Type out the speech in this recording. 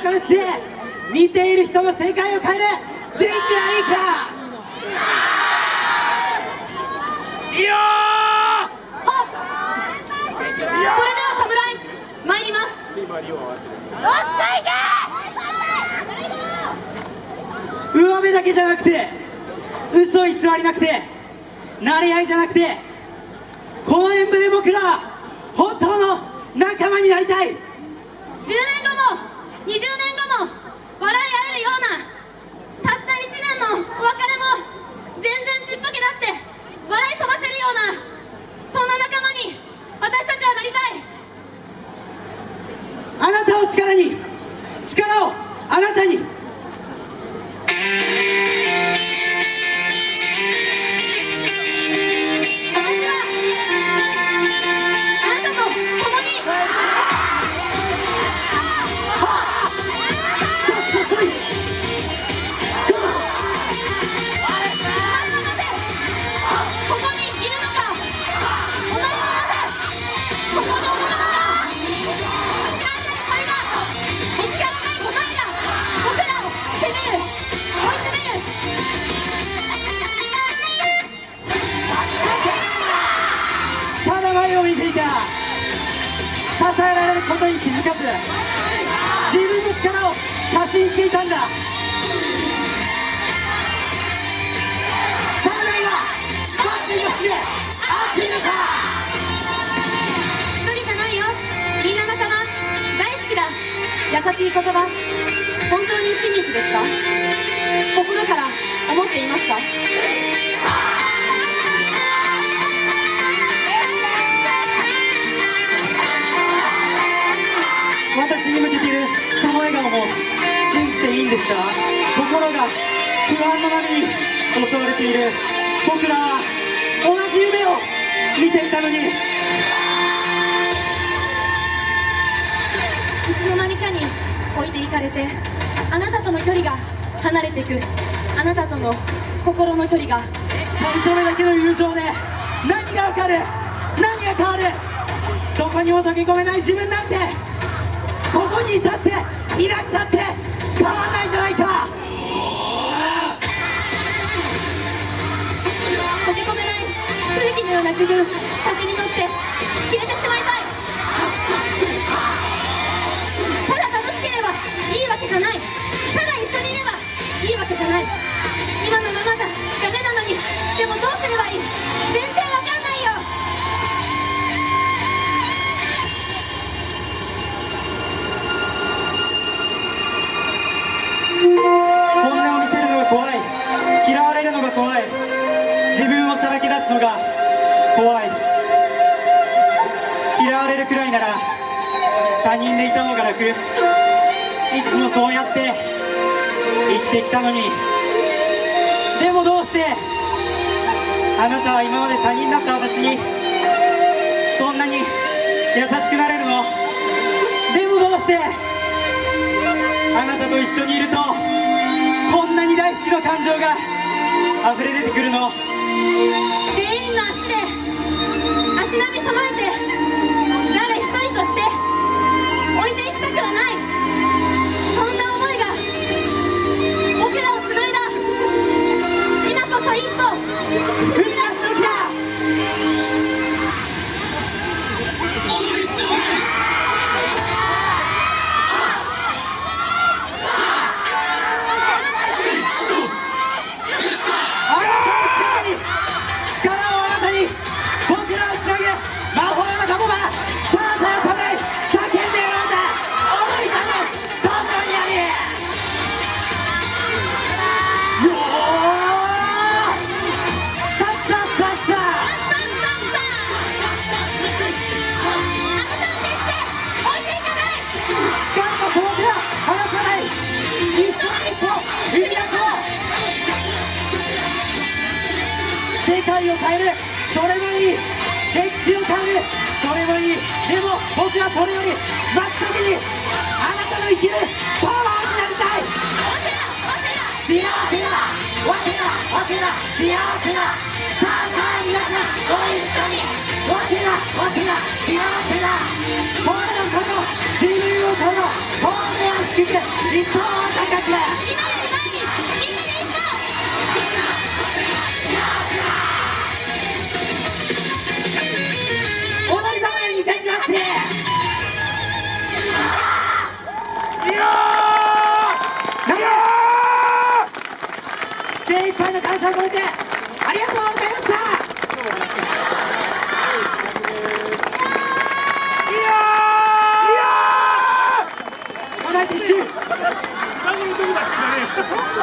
形で見ている人の世界を変える。準備はいいか。いいよそれでは侍参ります。上辺だけじゃなくて嘘偽りなくて慣れ合いじゃなくてこの演舞で僕らは本当の仲間になりたい。10年後も20年後も笑い合えるようなたった1年のお別れも全然ちっぽけだって笑い飛ばせるようなそんな仲間に私たちはなりたい。あなたを力に力をあなたに支えられることに気づかず自分の力を過信していたんだ。侍はバッテリーを含め合っているのか一人じゃないよ。みんな仲間。大好きだ。優しい言葉。本当に真実ですか？心から思っていますか？その笑顔も信じていいんですか？心が不安の波に襲われている。僕らは同じ夢を見ていたのに。いつの間にかに置いていかれてあなたとの距離が離れていく。あなたとの心の距離が。かみそめだけの友情で何がわかる？何が変わる？どこにも溶け込めない自分なんてここにいたっていなくたって変わらないじゃないか。溶け込めない。古きのような工夫風に乗って消えてしま怖い。自分をさらけ出すのが怖い。嫌われるくらいなら他人でいた方が楽いつもそうやって生きてきたのに。でもどうしてあなたは今まで他人だった私にそんなに優しくなれるの？でもどうしてあなたと一緒にいるとこんなに大好きな感情が溢れ出てくるの。全員の足で足並み揃えて誰一人として置いていきたくはない。それもいいでも僕はそれより真っ先にあなたの生きるパワーになりたい。幸せだ。早稲田早稲田幸せだ。さあさあ皆さんご一緒に早稲田早稲田幸せだ。声のこと自由をこの本音を低く一層高く今よありがとう。